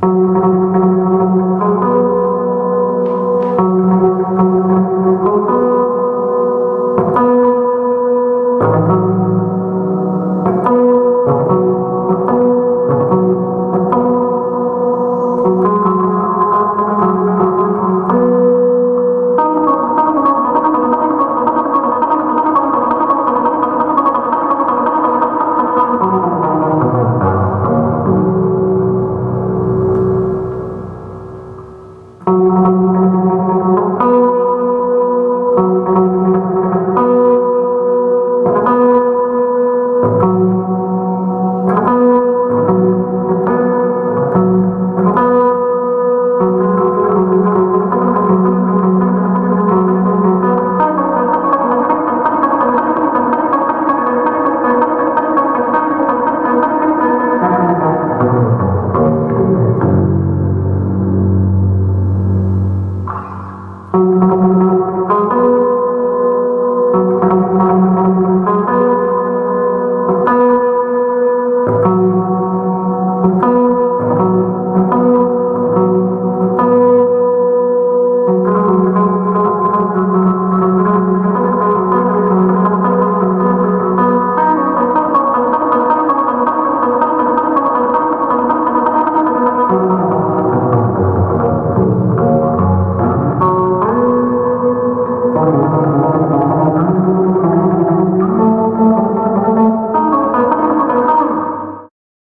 Música